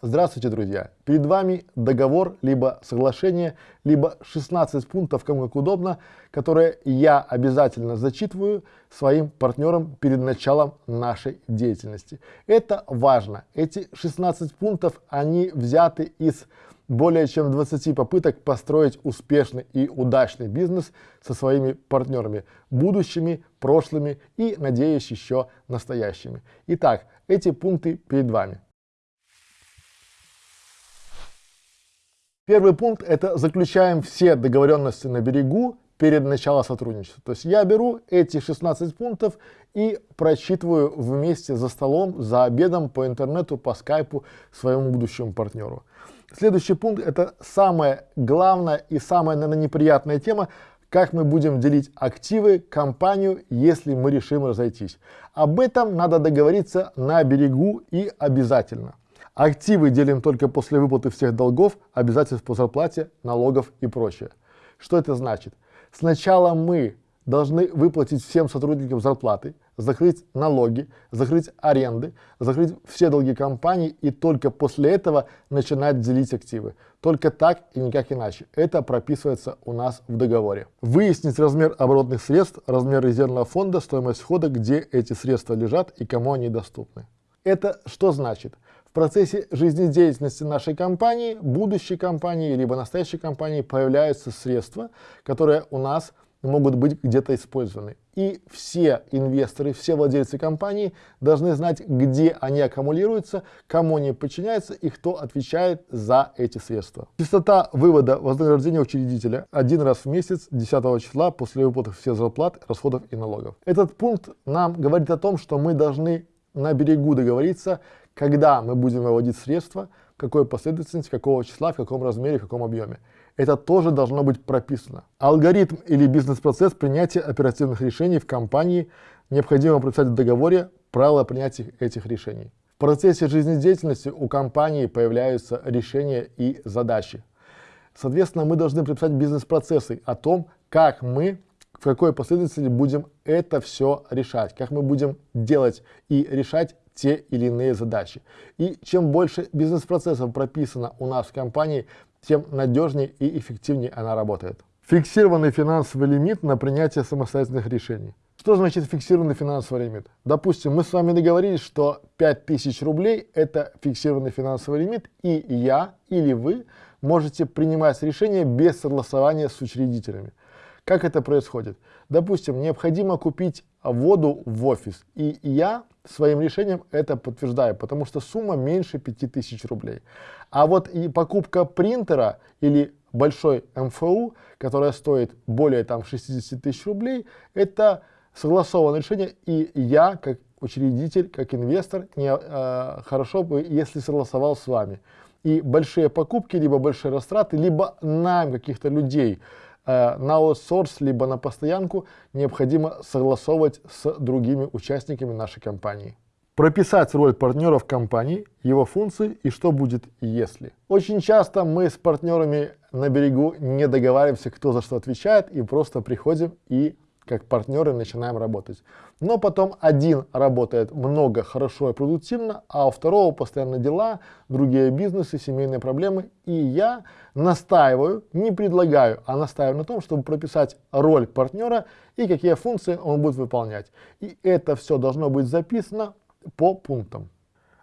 Здравствуйте, друзья! Перед вами договор, либо соглашение, либо 16 пунктов, кому как удобно, которые я обязательно зачитываю своим партнерам перед началом нашей деятельности. Это важно. Эти 16 пунктов, они взяты из более чем 20 попыток построить успешный и удачный бизнес со своими партнерами, будущими, прошлыми и, надеюсь, еще настоящими. Итак, эти пункты перед вами. Первый пункт – это заключаем все договоренности на берегу перед началом сотрудничества. То есть я беру эти 16 пунктов и прочитываю вместе за столом, за обедом, по интернету, по скайпу своему будущему партнеру. Следующий пункт – это самая главная и самая, наверное, неприятная тема, как мы будем делить активы, компанию, если мы решим разойтись. Об этом надо договориться на берегу и обязательно. Активы делим только после выплаты всех долгов, обязательств по зарплате, налогов и прочее. Что это значит? Сначала мы должны выплатить всем сотрудникам зарплаты, закрыть налоги, закрыть аренды, закрыть все долги компании и только после этого начинать делить активы. Только так и никак иначе. Это прописывается у нас в договоре. Выяснить размер оборотных средств, размер резервного фонда, стоимость входа, где эти средства лежат и кому они доступны. Это что значит? Процессе жизнедеятельности нашей компании, будущей компании, либо настоящей компании появляются средства, которые у нас могут быть где-то использованы. И все инвесторы, все владельцы компании должны знать, где они аккумулируются, кому они подчиняются и кто отвечает за эти средства. Частота вывода вознаграждения учредителя один раз в месяц 10 числа после выплаты всех зарплат, расходов и налогов. Этот пункт нам говорит о том, что мы должны на берегу договориться, когда мы будем выводить средства, какой последовательности, какого числа, в каком размере, в каком объеме. Это тоже должно быть прописано. Алгоритм или бизнес-процесс принятия оперативных решений в компании необходимо прописать в договоре правила принятия этих решений. В процессе жизнедеятельности у компании появляются решения и задачи. Соответственно, мы должны прописать бизнес-процессы о том, как мы в какой последовательности будем это все решать, как мы будем делать и решать те или иные задачи. И чем больше бизнес-процессов прописано у нас в компании, тем надежнее и эффективнее она работает. Фиксированный финансовый лимит на принятие самостоятельных решений. Что значит фиксированный финансовый лимит? Допустим, мы с вами договорились, что 5000 рублей – это фиксированный финансовый лимит, и я или вы можете принимать решения без согласования с учредителями. Как это происходит? Допустим, необходимо купить воду в офис, и я своим решением это подтверждаю, потому что сумма меньше 5000 рублей. А вот и покупка принтера или большой МФУ, которая стоит более там 60 тысяч рублей, это согласованное решение, и я, как учредитель, как инвестор, не, э, хорошо бы, если согласовал с вами. И большие покупки, либо большие растраты, либо найм каких-то людей – на аутсорс, либо на постоянку необходимо согласовывать с другими участниками нашей компании. Прописать роль партнера в компании, его функции и что будет если. Очень часто мы с партнерами на берегу не договариваемся, кто за что отвечает, и просто приходим и как партнеры начинаем работать. Но потом один работает много, хорошо и продуктивно, а у второго постоянно дела, другие бизнесы, семейные проблемы. И я настаиваю, не предлагаю, а настаиваю на том, чтобы прописать роль партнера и какие функции он будет выполнять. И это все должно быть записано по пунктам.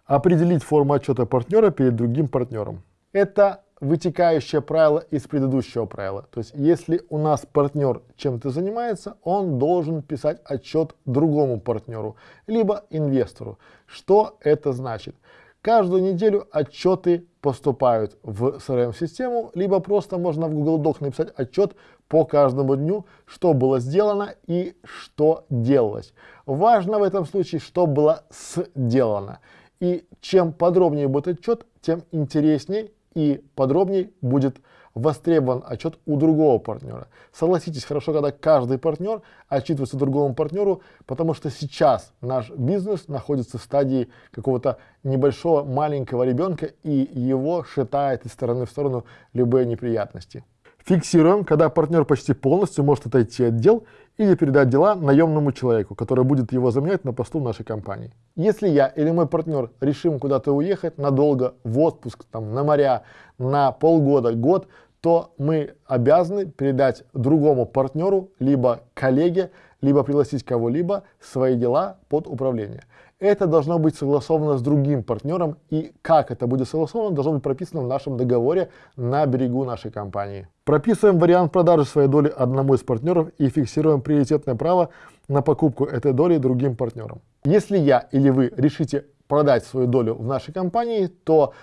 Определить форму отчета партнера перед другим партнером. Это вытекающее правило из предыдущего правила. То есть, если у нас партнер чем-то занимается, он должен писать отчет другому партнеру, либо инвестору. Что это значит? Каждую неделю отчеты поступают в CRM-систему, либо просто можно в Google Doc написать отчет по каждому дню, что было сделано и что делалось. Важно в этом случае, что было сделано. И чем подробнее будет отчет, тем интереснее и подробнее будет востребован отчет у другого партнера. Согласитесь, хорошо, когда каждый партнер отчитывается другому партнеру, потому что сейчас наш бизнес находится в стадии какого-то небольшого маленького ребенка, и его шатает из стороны в сторону любые неприятности. Фиксируем, когда партнер почти полностью может отойти от дел или передать дела наемному человеку, который будет его заменять на посту нашей компании. Если я или мой партнер решим куда-то уехать надолго, в отпуск, там, на моря, на полгода, год, то мы обязаны передать другому партнеру, либо коллеге, либо пригласить кого-либо свои дела под управление. Это должно быть согласовано с другим партнером, и как это будет согласовано, должно быть прописано в нашем договоре на берегу нашей компании. Прописываем вариант продажи своей доли одному из партнеров и фиксируем приоритетное право на покупку этой доли другим партнерам. Если я или вы решите продать свою долю в нашей компании, то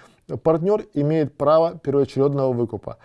партнер имеет право первоочередного выкупа.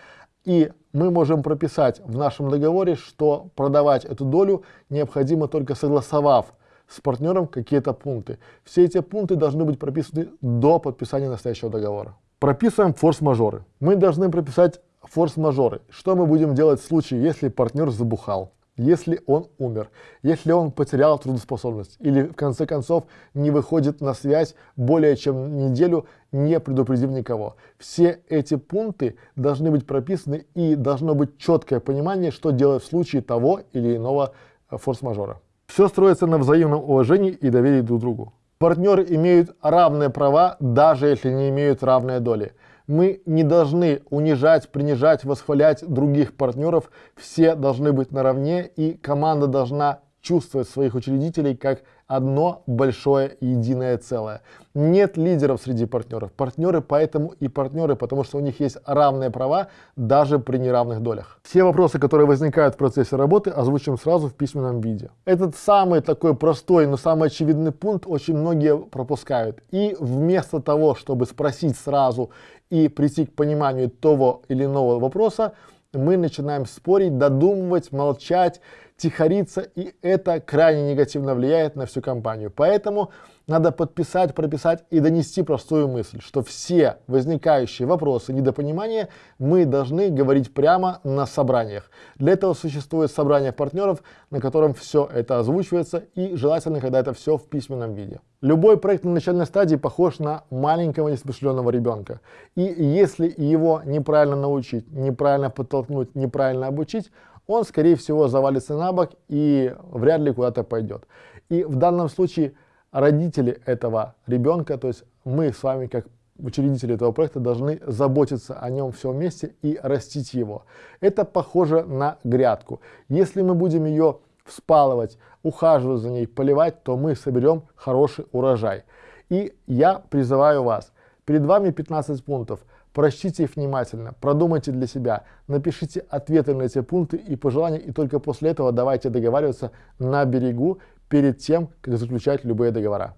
И мы можем прописать в нашем договоре, что продавать эту долю необходимо только согласовав с партнером какие-то пункты. Все эти пункты должны быть прописаны до подписания настоящего договора. Прописываем форс-мажоры. Мы должны прописать форс-мажоры. Что мы будем делать в случае, если партнер забухал? если он умер, если он потерял трудоспособность или в конце концов не выходит на связь более чем неделю, не предупредив никого. Все эти пункты должны быть прописаны и должно быть четкое понимание, что делать в случае того или иного э, форс-мажора. Все строится на взаимном уважении и доверии друг другу. Партнеры имеют равные права, даже если не имеют равные доли. Мы не должны унижать, принижать, восхвалять других партнеров. Все должны быть наравне, и команда должна чувствовать своих учредителей как одно большое единое целое. Нет лидеров среди партнеров. Партнеры поэтому и партнеры, потому что у них есть равные права даже при неравных долях. Все вопросы, которые возникают в процессе работы, озвучим сразу в письменном виде. Этот самый такой простой, но самый очевидный пункт очень многие пропускают. И вместо того, чтобы спросить сразу и прийти к пониманию того или иного вопроса, мы начинаем спорить, додумывать, молчать, тихориться, и это крайне негативно влияет на всю компанию. Поэтому надо подписать, прописать и донести простую мысль, что все возникающие вопросы, недопонимания мы должны говорить прямо на собраниях. Для этого существует собрание партнеров, на котором все это озвучивается и желательно, когда это все в письменном виде. Любой проект на начальной стадии похож на маленького несмышленного ребенка. И если его неправильно научить, неправильно подтолкнуть, неправильно обучить, он, скорее всего, завалится на бок и вряд ли куда-то пойдет. И в данном случае родители этого ребенка, то есть мы с вами как учредители этого проекта должны заботиться о нем все вместе и растить его. Это похоже на грядку. Если мы будем ее вспалывать, ухаживать за ней, поливать, то мы соберем хороший урожай. И я призываю вас, перед вами 15 пунктов – Прочтите их внимательно, продумайте для себя, напишите ответы на эти пункты и пожелания, и только после этого давайте договариваться на берегу перед тем, как заключать любые договора.